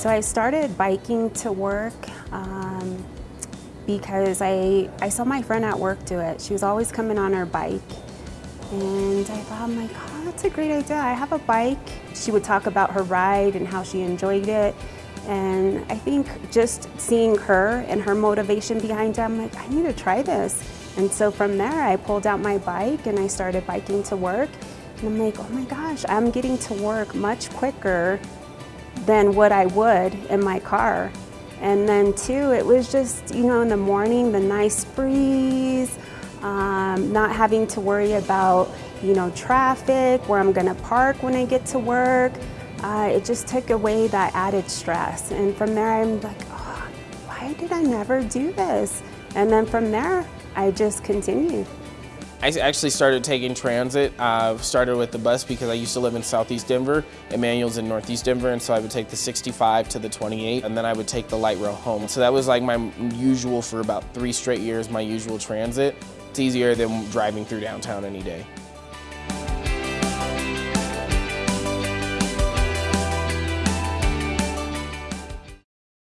So I started biking to work um, because I, I saw my friend at work do it. She was always coming on her bike. And I thought, I'm like, oh, that's a great idea. I have a bike. She would talk about her ride and how she enjoyed it. And I think just seeing her and her motivation behind it, I'm like, I need to try this. And so from there, I pulled out my bike and I started biking to work. And I'm like, oh my gosh, I'm getting to work much quicker than what I would in my car. And then too, it was just, you know, in the morning, the nice breeze, um, not having to worry about, you know, traffic, where I'm gonna park when I get to work. Uh, it just took away that added stress. And from there, I'm like, oh, why did I never do this? And then from there, I just continued. I actually started taking transit. I started with the bus because I used to live in southeast Denver. Emmanuel's in northeast Denver, and so I would take the 65 to the 28, and then I would take the light rail home. So that was like my usual for about three straight years, my usual transit. It's easier than driving through downtown any day.